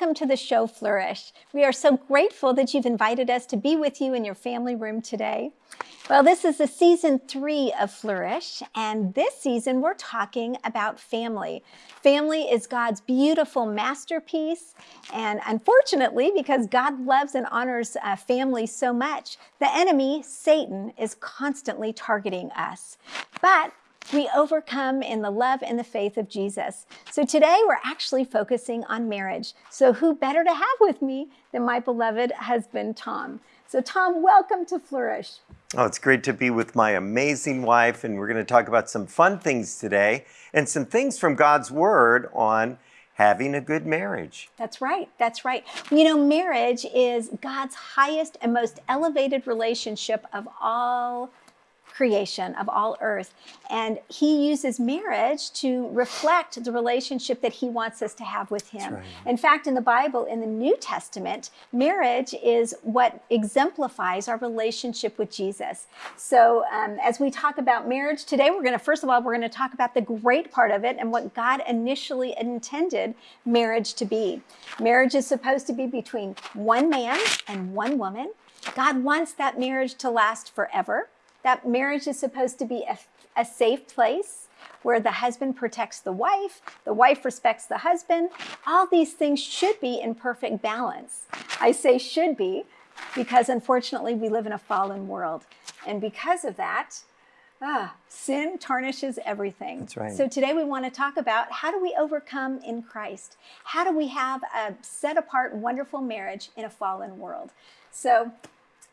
Welcome to the show Flourish. We are so grateful that you've invited us to be with you in your family room today. Well, this is the season three of Flourish, and this season we're talking about family. Family is God's beautiful masterpiece, and unfortunately, because God loves and honors uh, family so much, the enemy, Satan, is constantly targeting us. But we overcome in the love and the faith of Jesus. So today we're actually focusing on marriage. So who better to have with me than my beloved husband, Tom? So Tom, welcome to Flourish. Oh, it's great to be with my amazing wife, and we're going to talk about some fun things today and some things from God's Word on having a good marriage. That's right. That's right. You know, marriage is God's highest and most elevated relationship of all creation of all earth. And he uses marriage to reflect the relationship that he wants us to have with him. Right. In fact, in the Bible, in the New Testament, marriage is what exemplifies our relationship with Jesus. So um, as we talk about marriage today, we're going to, first of all, we're going to talk about the great part of it and what God initially intended marriage to be. Marriage is supposed to be between one man and one woman. God wants that marriage to last forever that marriage is supposed to be a, a safe place where the husband protects the wife, the wife respects the husband. All these things should be in perfect balance. I say should be because unfortunately we live in a fallen world. And because of that, ah, sin tarnishes everything. That's right. So today we want to talk about how do we overcome in Christ? How do we have a set apart, wonderful marriage in a fallen world? So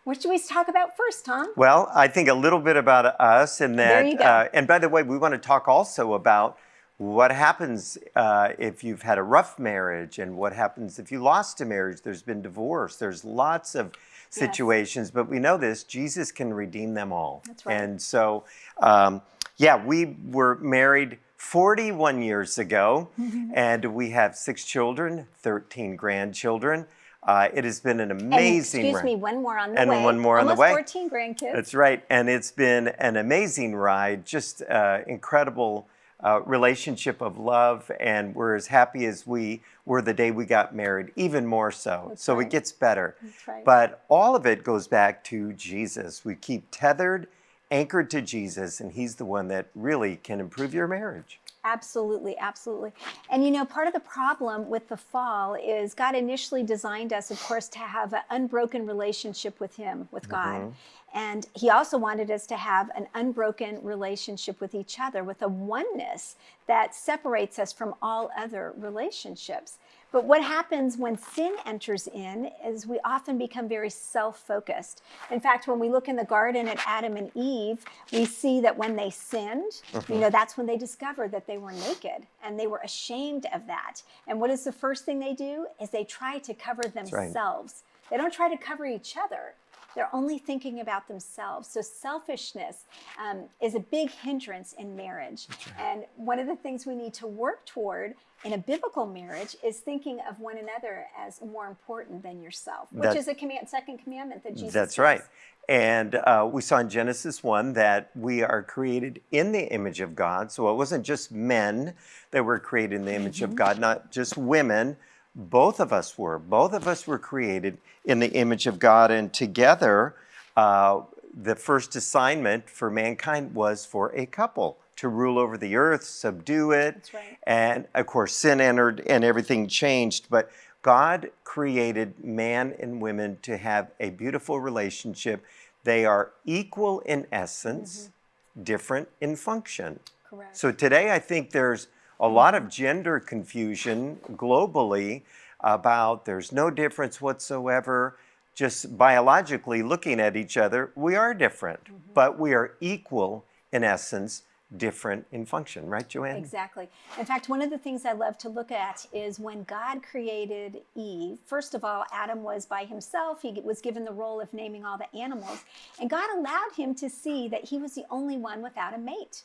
what should we talk about first, Tom? Well, I think a little bit about us and that. There you go. Uh, and by the way, we want to talk also about what happens uh, if you've had a rough marriage and what happens if you lost a marriage. There's been divorce. There's lots of situations, yes. but we know this Jesus can redeem them all. That's right. And so, um, yeah, we were married 41 years ago, mm-hmm. and we have six children, 13 grandchildren. Uh, it has been an amazing. And, excuse me, one more on the and way. And one more Almost on the way. 14 grandkids. That's right, and it's been an amazing ride. Just uh, incredible uh, relationship of love, and we're as happy as we were the day we got married, even more so. That's so right. it gets better. That's right. But all of it goes back to Jesus. We keep tethered, anchored to Jesus, and He's the one that really can improve your marriage. Absolutely, absolutely. And you know, part of the problem with the fall is God initially designed us, of course, to have an unbroken relationship with Him, with God. Mm-hmm. And He also wanted us to have an unbroken relationship with each other, with a oneness that separates us from all other relationships. But what happens when sin enters in is we often become very self focused. In fact, when we look in the garden at Adam and Eve, we see that when they sinned, mm-hmm. you know, that's when they discovered that they were naked and they were ashamed of that. And what is the first thing they do? Is they try to cover themselves. Right. They don't try to cover each other. They're only thinking about themselves. So selfishness um, is a big hindrance in marriage. Right. And one of the things we need to work toward in a biblical marriage is thinking of one another as more important than yourself, which that's, is a command, second commandment that Jesus. That's right. And uh, we saw in Genesis 1 that we are created in the image of God. So it wasn't just men that were created in the image mm-hmm. of God, not just women, both of us were. Both of us were created in the image of God, and together, uh, the first assignment for mankind was for a couple to rule over the earth, subdue it. Right. And of course, sin entered and everything changed. But God created man and women to have a beautiful relationship. They are equal in essence, mm-hmm. different in function. Correct. So today, I think there's a lot of gender confusion globally about there's no difference whatsoever. Just biologically looking at each other, we are different, mm-hmm. but we are equal in essence, different in function, right, Joanne? Exactly. In fact, one of the things I love to look at is when God created Eve, first of all, Adam was by himself. He was given the role of naming all the animals, and God allowed him to see that he was the only one without a mate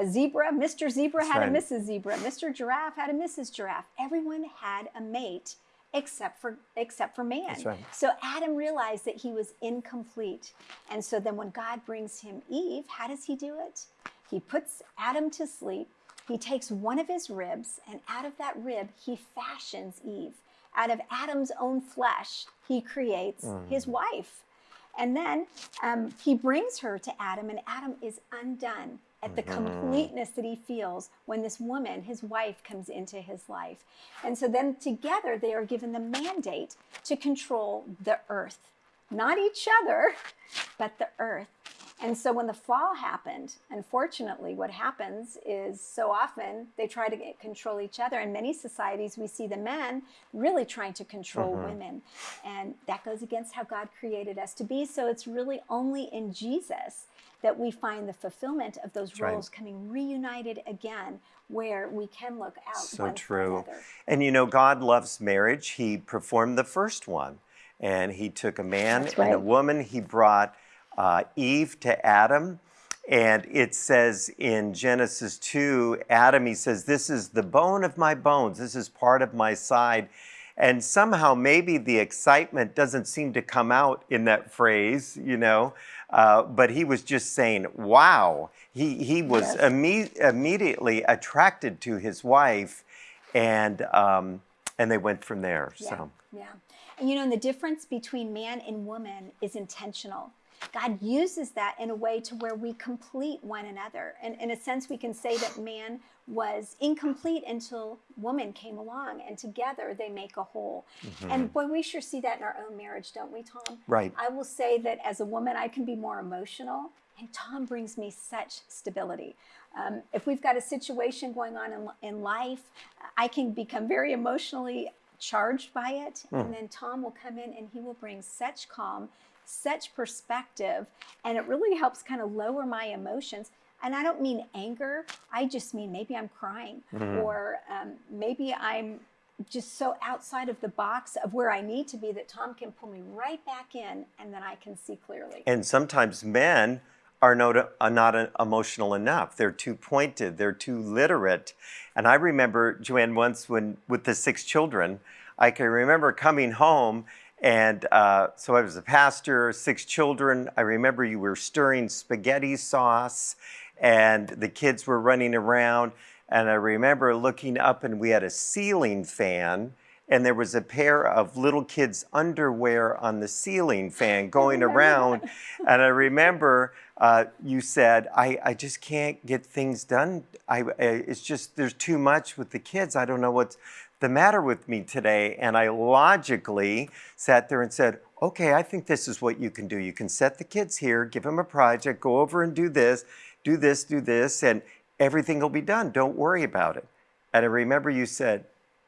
a zebra, Mr. Zebra That's had right. a Mrs. Zebra, Mr. Giraffe had a Mrs. Giraffe. Everyone had a mate except for except for man. Right. So Adam realized that he was incomplete. And so then when God brings him Eve, how does he do it? He puts Adam to sleep. he takes one of his ribs, and out of that rib, he fashions Eve. Out of Adam's own flesh, he creates mm. his wife. And then um, he brings her to Adam, and Adam is undone at the completeness that he feels when this woman, his wife, comes into his life. And so then together they are given the mandate to control the earth, not each other, but the earth. And so when the fall happened, unfortunately, what happens is so often they try to get, control each other. In many societies, we see the men really trying to control mm-hmm. women. And that goes against how God created us to be. So it's really only in Jesus that we find the fulfillment of those right. roles coming reunited again, where we can look out So true. And you know, God loves marriage. He performed the first one, and He took a man That's and a woman. He brought uh, Eve to Adam. And it says in Genesis 2, Adam, he says, This is the bone of my bones. This is part of my side. And somehow, maybe the excitement doesn't seem to come out in that phrase, you know, uh, but he was just saying, Wow. He, he was Yes. imme- immediately attracted to his wife, and, um, and they went from there. Yeah, So, yeah. And you know, and the difference between man and woman is intentional. God uses that in a way to where we complete one another. And in a sense, we can say that man was incomplete until woman came along, and together they make a whole. And boy, we sure see that in our own marriage, don't we, Tom? Right. I will say that as a woman, I can be more emotional, and Tom brings me such stability. Um, if we've got a situation going on in, in life, I can become very emotionally charged by it, and then Tom will come in and he will bring such calm, such perspective, and it really helps kind of lower my emotions. And I don't mean anger, I just mean maybe I'm crying, or um, maybe I'm just so outside of the box of where I need to be that Tom can pull me right back in and then I can see clearly. and sometimes men are not, are not uh, emotional enough. They're too pointed, they're too literate. And I remember, Joanne, once when with the six children, I can remember coming home. And uh, so I was a pastor, six children. I remember you were stirring spaghetti sauce, and the kids were running around. And I remember looking up, and we had a ceiling fan, and there was a pair of little kids' underwear on the ceiling fan going around. And I remember uh, you said, I, I just can't get things done. I, I, it's just, there's too much with the kids. I don't know what's the matter with me today. And I logically sat there and said, okay, I think this is what you can do. You can set the kids here, give them a project, go over and do this, do this, do this, and everything will be done. Don't worry about it. And I remember you said,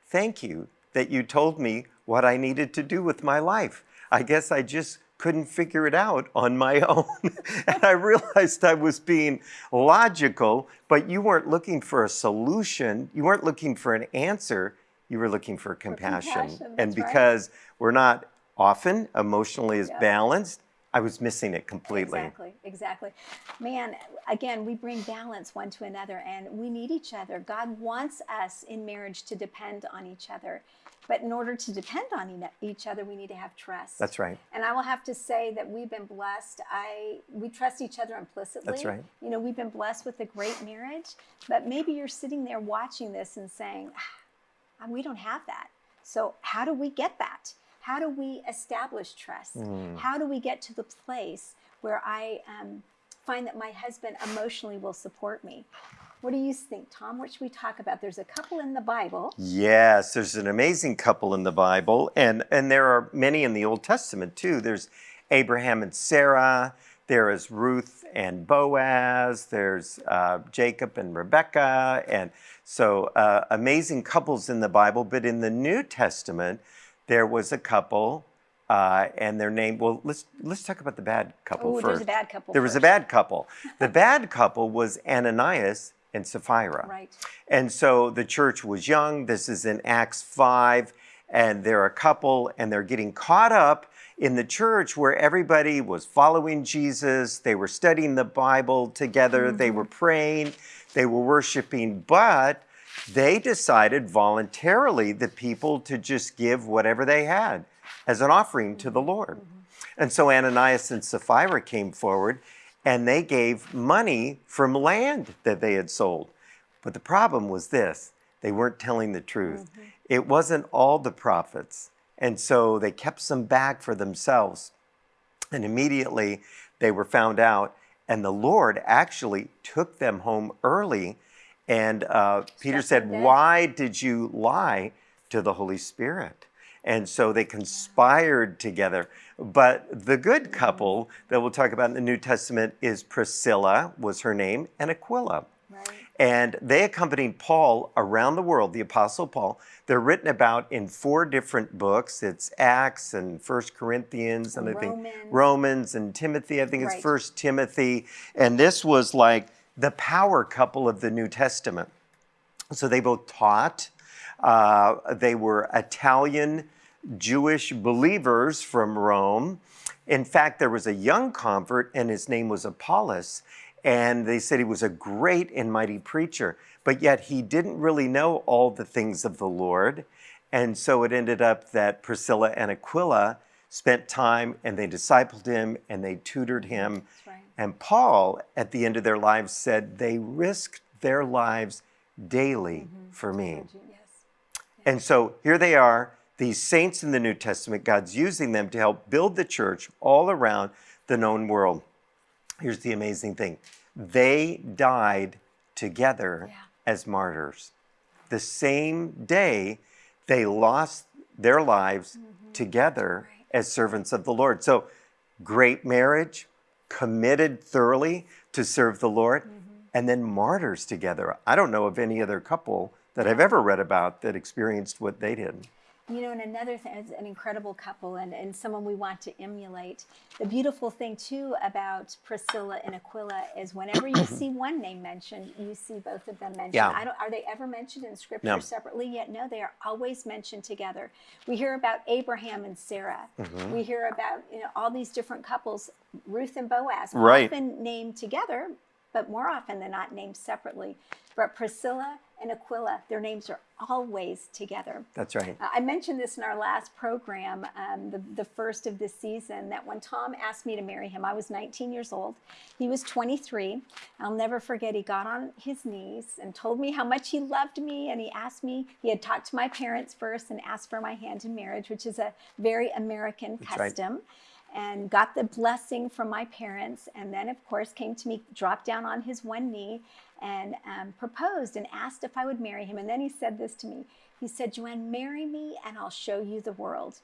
thank you that you told me what I needed to do with my life. I guess I just couldn't figure it out on my own. and I realized I was being logical, but you weren't looking for a solution. You weren't looking for an answer. You were looking for compassion. compassion, and that's right. because we're not often emotionally as Yeah. balanced, I was missing it completely. Exactly, exactly. Man, again, we bring balance one to another and we need each other. God wants us in marriage to depend on each other. But in order to depend on each other, we need to have trust. That's right. And I will have to say that we've been blessed. I we trust each other implicitly. That's right. You know, we've been blessed with a great marriage, but maybe you're sitting there watching this and saying, ah, we don't have that. So how do we get that? How do we establish trust? How do we get to the place where I um, find that my husband emotionally will support me? What do you think, Tom? What should we talk about? There's a couple in the Bible. Yes, there's an amazing couple in the Bible, and, and there are many in the Old Testament too. There's Abraham and Sarah, there is Ruth and Boaz, there's uh, Jacob and Rebecca, and so uh, amazing couples in the Bible. But in the New Testament, there was a couple, uh, and their name. Well, let's let's talk about the bad couple Ooh, first. there's a bad couple There was a bad couple. The bad couple was Ananias and Sapphira. Right. And so the church was young. This is in Acts 5, and they're a couple, and they're getting caught up in the church where everybody was following Jesus. They were studying the Bible together, they were praying, they were worshiping, but they decided voluntarily, the people, to just give whatever they had as an offering to the Lord. Mm-hmm. And so Ananias and Sapphira came forward and they gave money from land that they had sold. But the problem was this they weren't telling the truth. Mm-hmm. It wasn't all the profits. And so they kept some back for themselves. And immediately they were found out. And the Lord actually took them home early. And uh, Peter said. Why did you lie to the Holy Spirit? And so they conspired together. But the good couple that we'll talk about in the New Testament is Priscilla, was her name, and Aquila. Right. And they accompanied Paul around the world, the Apostle Paul. They're written about in four different books. It's Acts and First Corinthians and I think Romans. And Timothy. I think it's Right. First Timothy. And this was like the power couple of the New Testament. So they both taught. Uh, they were Italian Jewish believers from Rome. In fact, there was a young convert, and his name was Apollos. And they said he was a great and mighty preacher, but yet he didn't really know all the things of the Lord. And so it ended up that Priscilla and Aquila spent time and they discipled him and they tutored him. Right. And Paul, at the end of their lives, said they risked their lives daily for me. Yes. And so here they are, these saints in the New Testament. God's using them to help build the church all around the known world. Here's the amazing thing they died together Yeah. as martyrs. The same day they lost their lives mm-hmm. together Right. as servants of the Lord. So, great marriage, committed thoroughly to serve the Lord, mm-hmm. and then martyrs together. I don't know of any other couple that I've ever read about that experienced what they did. You know, and another thing is an incredible couple and, and someone we want to emulate. The beautiful thing, too, about Priscilla and Aquila is whenever you see one name mentioned, you see both of them mentioned. Yeah. I don't, are they ever mentioned in Scripture No. separately yet? No, they are always mentioned together. We hear about Abraham and Sarah. Mm-hmm. We hear about you know all these different couples, Ruth and Boaz, Right. often named together, but more often than not named separately. But Priscilla and Aquila, their names are always together. That's right. Uh, I mentioned this in our last program, um, the, the first of this season, that when Tom asked me to marry him, I was 19 years old. He was 23. I'll never forget, he got on his knees and told me how much he loved me. And he asked me, he had talked to my parents first and asked for my hand in marriage, which is a very American right. custom. And got the blessing from my parents, and then, of course, came to me, dropped down on his one knee, and um, proposed and asked if I would marry him. And then he said this to me. He said, Joanne, marry me and I'll show you the world.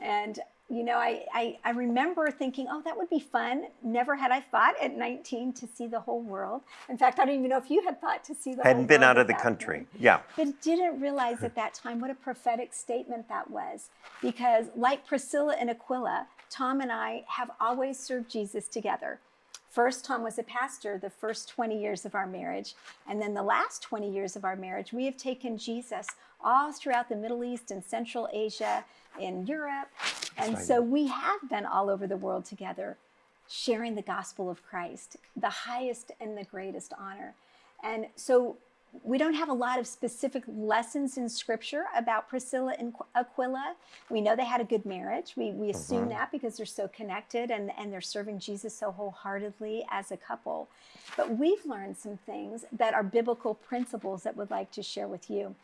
And, you know, I, I, I remember thinking, oh, that would be fun. Never had I thought at 19 to see the whole world. In fact, I don't even know if you had thought to see the whole Hadn't been out of the country. point Yeah. but didn't realize at that time what a prophetic statement that was. Because, like Priscilla and Aquila, Tom and I have always served Jesus together. First, Tom was a pastor the first 20 years of our marriage. And then the last 20 years of our marriage, we have taken Jesus all throughout the Middle East and Central Asia, in Europe. And so we have been all over the world together, sharing the gospel of Christ, the highest and the greatest honor. And so we don't have a lot of specific lessons in scripture about Priscilla and Aquila. We know they had a good marriage. We, we assume that because they're so connected and, and they're serving Jesus so wholeheartedly as a couple. But we've learned some things that are biblical principles that we'd like to share with you.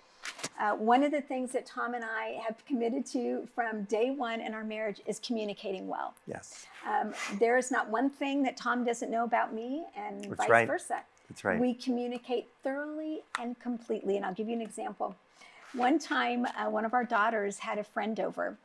Uh, one of the things that Tom and I have committed to from day one in our marriage is communicating well. Yes. Um, there is not one thing that Tom doesn't know about me, and That's vice right. versa. That's right. We communicate thoroughly and completely. And I'll give you an example. One time, uh, one of our daughters had a friend over,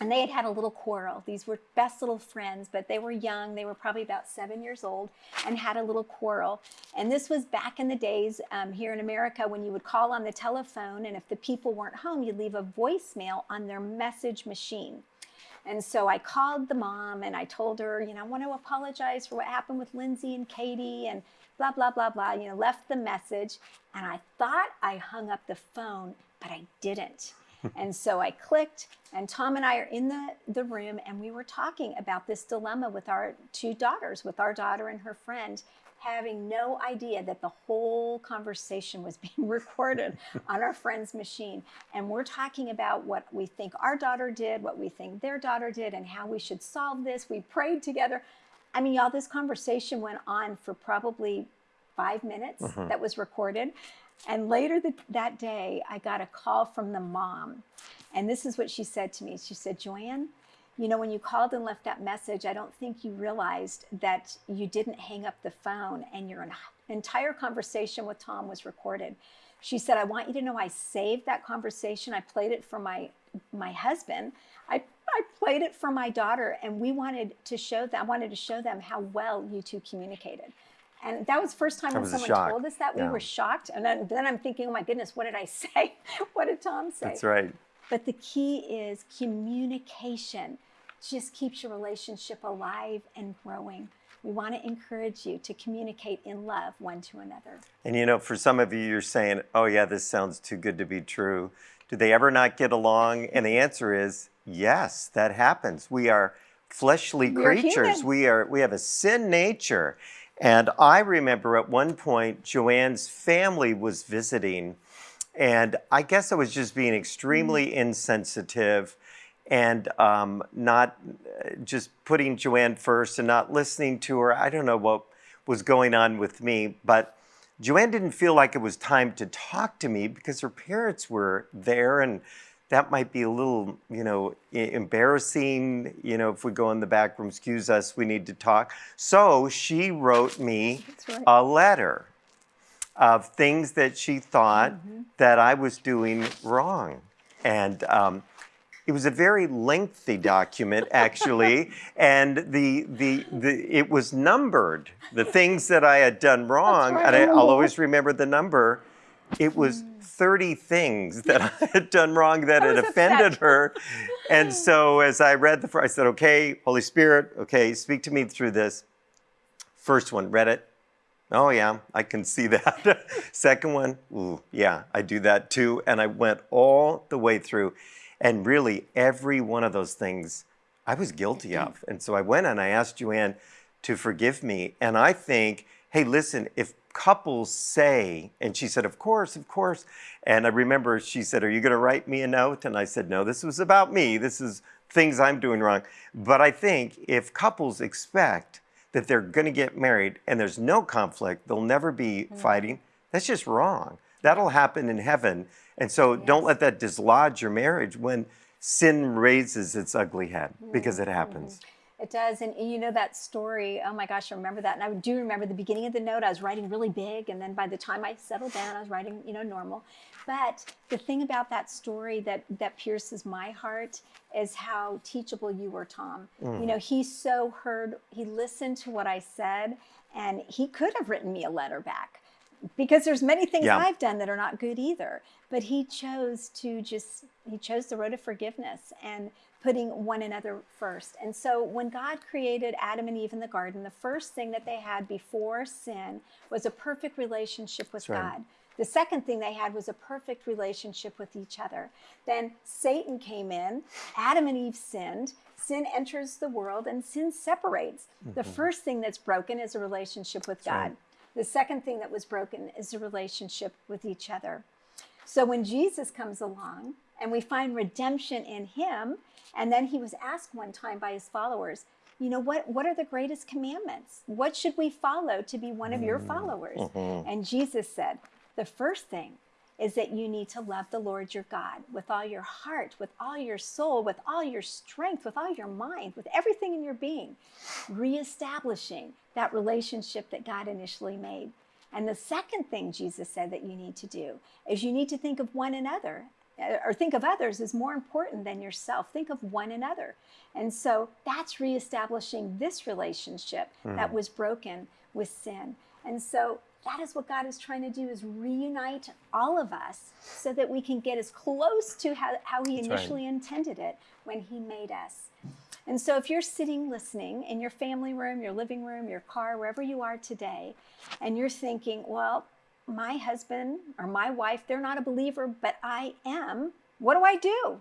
and they had had a little quarrel. These were best little friends, but they were young. They were probably about seven years old and had a little quarrel. And this was back in the days um, here in America when you would call on the telephone, and if the people weren't home, you'd leave a voicemail on their message machine. And so I called the mom and I told her, you know, I want to apologize for what happened with Lindsay and Katie and blah, blah, blah, blah. You know, left the message. And I thought I hung up the phone, but I didn't. and so I clicked, and Tom and I are in the, the room, and we were talking about this dilemma with our two daughters, with our daughter and her friend, having no idea that the whole conversation was being recorded on our friend's machine. And we're talking about what we think our daughter did, what we think their daughter did, and how we should solve this. We prayed together. I mean, y'all, this conversation went on for probably five minutes Mm-hmm. that was recorded. And later th- that day, I got a call from the mom. And this is what she said to me. She said, Joanne, you know, when you called and left that message, I don't think you realized that you didn't hang up the phone and your en- entire conversation with Tom was recorded. She said, I want you to know I saved that conversation. I played it for my my husband. I, I played it for my daughter, and we wanted to show them. I wanted to show them how well you two communicated. And that was the first time That when someone told us that we Yeah. were shocked. And then, then I'm thinking, oh my goodness, what did I say? what did Tom say? That's right. But the key is communication. Just keeps your relationship alive and growing. We want to encourage you to communicate in love one to another. And you know, for some of you, you're saying, oh, yeah, this sounds too good to be true. Do they ever not get along? And the answer is yes, that happens. We are fleshly We are creatures. human. We are we have a sin nature. And I remember at one point Joanne's family was visiting and I guess I was just being extremely Mm-hmm. insensitive and um, not uh, just putting Joanne first and not listening to her. I don't know what was going on with me, but Joanne didn't feel like it was time to talk to me because her parents were there and that might be a little, you know, embarrassing. You know, if we go in the back room, excuse us, we need to talk. So she wrote me right. a letter of things that she thought Mm-hmm. that I was doing wrong. And um, it was a very lengthy document, actually, and the, the, the, it was numbered, the things that I had done wrong. And I, I'll always remember the number. It was 30 things that I had done wrong that I had offended her. And so as I read the, I said, okay, Holy Spirit, okay, speak to me through this. First one, read it. Oh, yeah, I can see that. Second one, ooh, yeah, I do that too. And I went all the way through. And really, every one of those things I was guilty mm-hmm. of. And so I went and I asked Joanne to forgive me. And I think, hey, listen, if couples say, and she said, of course, of course. And I remember she said, Are you going to write me a note? And I said, No, this was about me. This is things I'm doing wrong. But I think if couples expect that they're going to get married and there's no conflict, they'll never be mm-hmm. fighting, that's just wrong. That'll happen in heaven. And so don't let that dislodge your marriage when sin raises its ugly head because it mm-hmm. happens. It does. And you know that story. Oh my gosh, I remember that. And I do remember the beginning of the note, I was writing really big. And then by the time I settled down, I was writing, you know, normal. But the thing about that story that, that pierces my heart is how teachable you were, Tom. You know, mm. he so heard, he listened to what I said, and he could have written me a letter back because there's many things Yeah. I've done that are not good either. But he chose to just he chose the road of forgiveness and putting one another first. And so when God created Adam and Eve in the garden, the first thing that they had before sin was a perfect relationship with right. God. The second thing they had was a perfect relationship with each other. Then Satan came in, Adam and Eve sinned, sin enters the world, and sin separates. The mm-hmm. first thing that's broken is a relationship with God. right. The second thing that was broken is a relationship with each other. So when Jesus comes along and we find redemption in him, and then he was asked one time by his followers, you know what what are the greatest commandments? What should we follow to be one of your mm-hmm. followers? Mm-hmm. And Jesus said, the first thing is that you need to love the Lord your God with all your heart, with all your soul, with all your strength, with all your mind, with everything in your being, reestablishing that relationship that God initially made. And the second thing Jesus said that you need to do is you need to think of one another uh, or think of others as more important than yourself. Think of one another. And so that's reestablishing this relationship that was broken with sin. And so that is what God is trying to do is reunite all of us so that we can get as close to how, how he right. initially intended it when he made us. And so, if you're sitting listening in your family room, your living room, your car, wherever you are today, and you're thinking, well, my husband or my wife, they're not a believer, but I am, what do I do?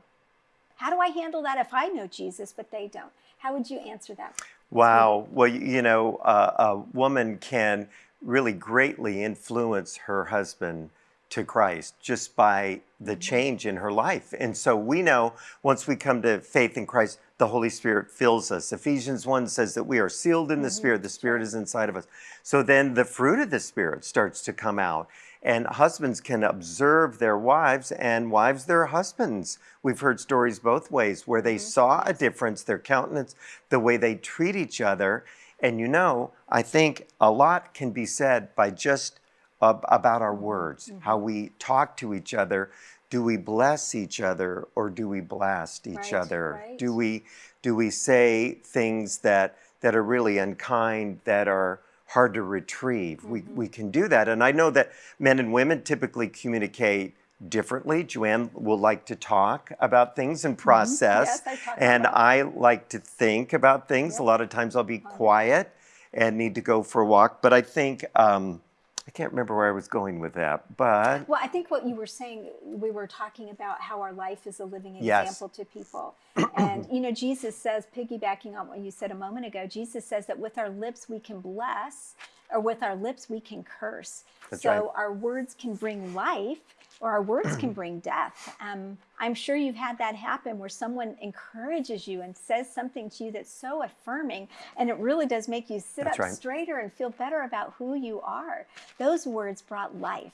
How do I handle that if I know Jesus, but they don't? How would you answer that? Wow. Well, you you know, uh, a woman can really greatly influence her husband to Christ just by the mm-hmm. change in her life. And so we know once we come to faith in Christ, the Holy Spirit fills us. Ephesians 1 says that we are sealed in the mm-hmm. Spirit, the Spirit is inside of us. So then the fruit of the Spirit starts to come out. And husbands can observe their wives and wives their husbands. We've heard stories both ways where they mm-hmm. saw a difference, their countenance, the way they treat each other. And you know, I think a lot can be said by just ab- about our words, how we talk to each other. Do we bless each other or do we blast each Right, other? right. Do we do we say things that that are really unkind that are hard to retrieve? We Mm-hmm. we can do that. And I know that men and women typically communicate differently. Joanne will like to talk about things and process. Mm-hmm. Yes, I and I like to think about things. A lot of times I'll be quiet and need to go for a walk. But I think um, I can't remember where I was going with that. But Well, I think what you were saying, we were talking about how our life is a living Yes. example to people. And, you know, Jesus says, piggybacking on what you said a moment ago, Jesus says that with our lips we can bless, or with our lips we can curse. That's so right. our words can bring life, or our words can bring death. Um, I'm sure you've had that happen where someone encourages you and says something to you that's so affirming, and it really does make you sit That's up right. straighter and feel better about who you are. Those words brought life.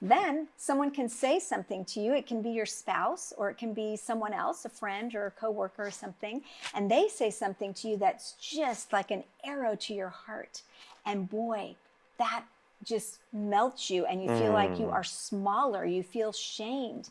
Then someone can say something to you. It can be your spouse or it can be someone else, a friend or a coworker or something, and they say something to you that's just like an arrow to your heart. And boy, that just melts you and you feel like Mm. you are smaller, you feel shamed.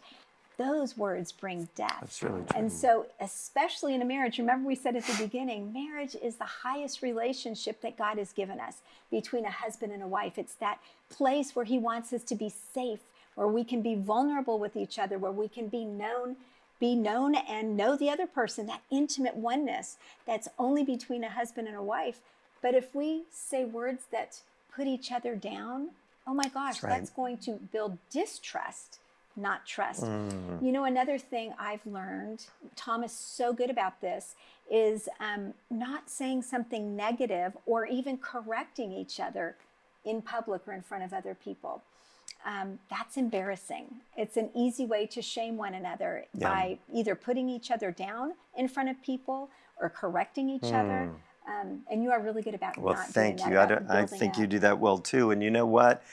Those words bring death. That's really And so, especially in a marriage, remember we said at the beginning, marriage is the highest relationship that God has given us between a husband and a wife. It's that place where He wants us to be safe, where we can be vulnerable with each other, where we can be known, be known and know the other person, that intimate oneness that's only between a husband and a wife. But if we say words that put each other down, oh my gosh, That's right. that's going to build distrust, not trust. Mm. You know, another thing I've learned, Tom is so good about this, is um, not saying something negative or even correcting each other in public or in front of other people. Um, that's embarrassing. It's an easy way to shame one another Yeah. by either putting each other down in front of people or correcting each other. Um, and you are really good about Hmm. Well, thank you. I, don't, I think you do that well too. And you know what?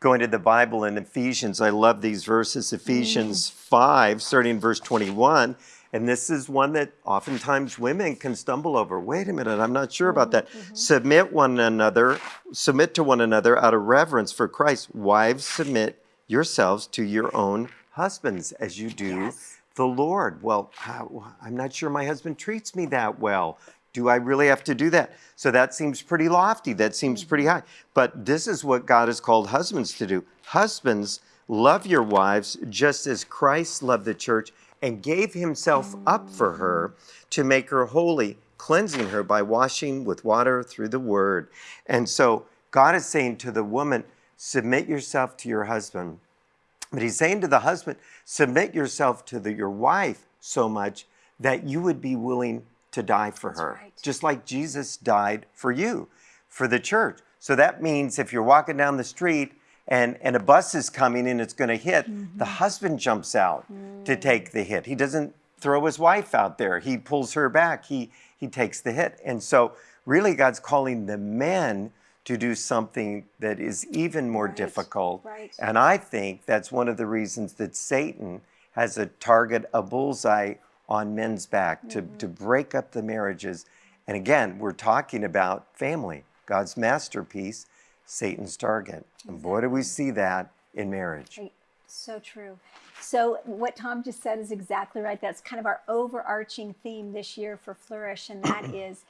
Going to the Bible in Ephesians, I love these verses. Ephesians 5, starting in verse 21. And this is one that oftentimes women can stumble over. Wait a minute, I'm not sure about that. Submit one another, submit to one another out of reverence for Christ. Wives, submit yourselves to your own husbands as you do Yes. the Lord. Well, I'm not sure my husband treats me that well. Do I really have to do that? So that seems pretty lofty. That seems pretty high. But this is what God has called husbands to do. Husbands, love your wives just as Christ loved the church and gave himself up for her to make her holy, cleansing her by washing with water through the word. And so God is saying to the woman, submit yourself to your husband. But he's saying to the husband, submit yourself to the, your wife so much that you would be willing to die for her, right. just like Jesus died for you, for the church. So that means if you're walking down the street and, and a bus is coming and it's going to hit, the mm-hmm. husband jumps out to mm. take the hit. He doesn't throw his wife out there. He pulls her back. He he takes the hit. And so really God's calling the men to do something that is even more Right, difficult. right. And I think that's one of the reasons that Satan has a target, a bullseye on men's back to, to mm-hmm. break up the marriages. And again, we're talking about family, God's masterpiece, Satan's target. And boy, do we see that in marriage. So true. So what Tom just said is exactly right. That's kind of our overarching theme this year for Flourish, and that is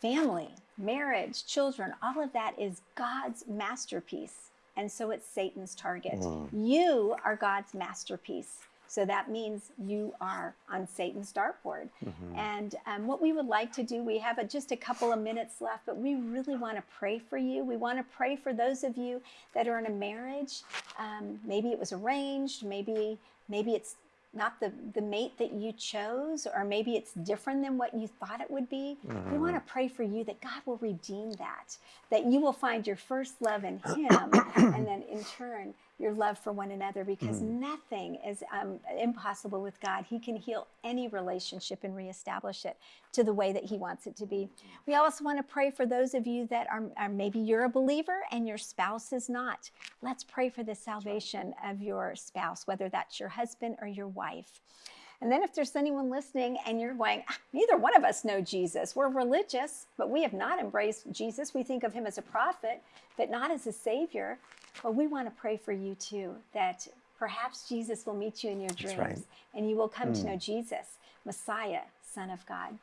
family, marriage, children. All of that is God's masterpiece, and so it's Satan's target. Mm. You are God's masterpiece. So that means you are on Satan's dartboard. And um, what we would like to do, we have a, just a couple of minutes left, but we really want to pray for you. We want to pray for those of you that are in a marriage. Um, maybe it was arranged, maybe maybe it's not the, the mate that you chose, or maybe it's different than what you thought it would be. We want to pray for you that God will redeem that, that you will find your first love in Him, and then in turn, your love for one another because Mm. nothing is um, impossible with God. He can heal any relationship and reestablish it to the way that He wants it to be. We also want to pray for those of you that are, are maybe you're a believer and your spouse is not. Let's pray for the salvation of your spouse, whether that's your husband or your wife. And then if there's anyone listening and you're going, "Ah, neither one of us know Jesus. We're religious, but we have not embraced Jesus. We think of him as a prophet, but not as a savior. Well, we want to pray for you too, that perhaps Jesus will meet you in your dreams right. Hmm. and you will come to know Jesus, Messiah, Son of God.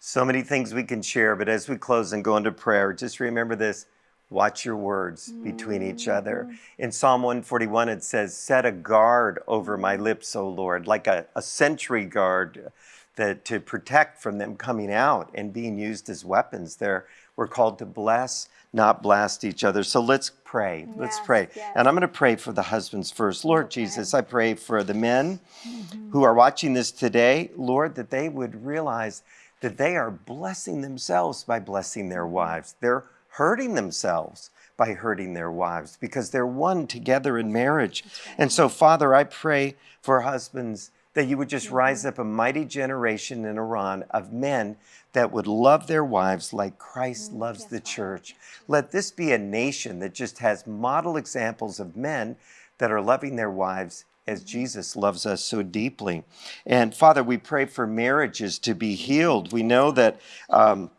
So many things we can share, but as we close and go into prayer, just remember this watch your words between each other. In Psalm 141, it says, Set a guard over my lips, O Lord, like a, a sentry guard that to protect from them coming out and being used as weapons. There, we're called to bless, not blast each other. So let's pray. let's pray. yes. And I'm going to pray for the husbands first. Lord Okay. Jesus, I pray for the men Mm-hmm. who are watching this today, Lord, that they would realize that they are blessing themselves by blessing their Mm-hmm. wives. They're hurting themselves by hurting their wives because they're one together in marriage. And so, Father, I pray for husbands that you would just Mm-hmm. rise up a mighty generation in Iran of men that would love their wives like Christ loves Mm, yes, the church. Let this be a nation that just has model examples of men that are loving their wives as Jesus loves us so deeply. And Father, we pray for marriages to be healed. We know that. Um,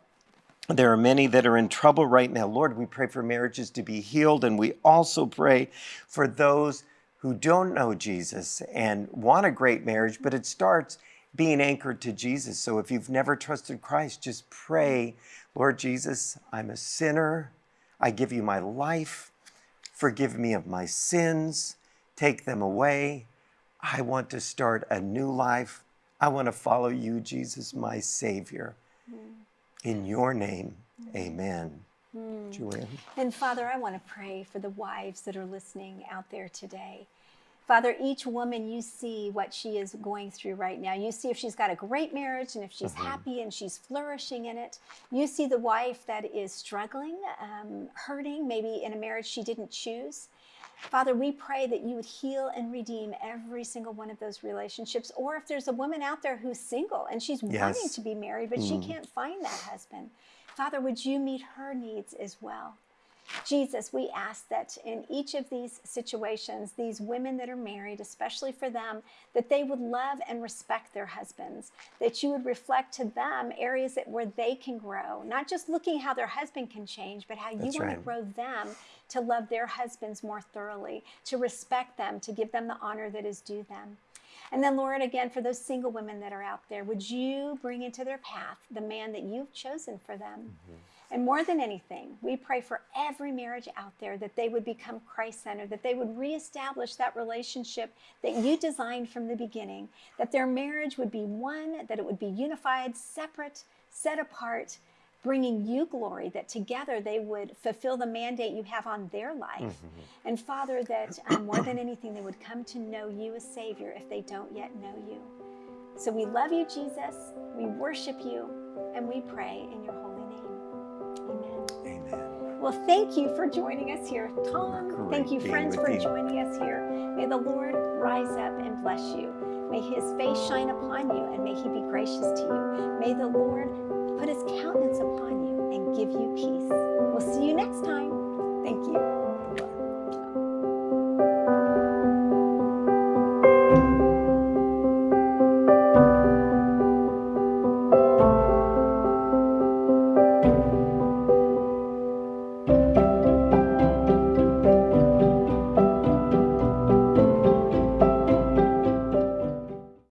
there are many that are in trouble right now. Lord, we pray for marriages to be healed, and we also pray for those who don't know Jesus and want a great marriage, but it starts being anchored to Jesus. So if you've never trusted Christ, just pray, Lord Jesus, I'm a sinner. I give you my life. Forgive me of my sins. Take them away. I want to start a new life. I want to follow you, Jesus, my Savior. Hmm. In your name, hmm. amen. Hmm. Joanne. And Father, I want to pray for the wives that are listening out there today. Father, each woman, you see what she is going through right now. You see if she's got a great marriage and if she's happy and she's flourishing in it. You see the wife that is struggling, um, hurting, maybe in a marriage she didn't choose. Father, we pray that you would heal and redeem every single one of those relationships. Or if there's a woman out there who's single and she's wanting to be married, but she can't find that husband, Father, would you meet her needs as well? Jesus, we ask that in each of these situations, these women that are married, especially for them, that they would love and respect their husbands, that you would reflect to them areas that where they can grow, not just looking how their husband can change, but how you That's want to grow them to love their husbands more thoroughly, to respect them, to give them the honor that is due them. And then, Lord, again, for those single women that are out there, would you bring into their path the man that you've chosen for them? Mm-hmm. And more than anything, we pray for every marriage out there that they would become Christ centered, that they would reestablish that relationship that you designed from the beginning, that their marriage would be one, that it would be unified, separate, set apart, bringing you glory, that together they would fulfill the mandate you have on their life. And Father, that um, more than anything, they would come to know you as Savior if they don't yet know you. So we love you, Jesus. We worship you, and we pray in your holy name. Amen. Amen. Well, thank you for joining us here, Tom. Great thank you, friends, for you. joining us here. May the Lord rise up and bless you. May his face shine upon you, and may he be gracious to you. May the Lord put his countenance upon you and give you peace. We'll see you next time. Thank you.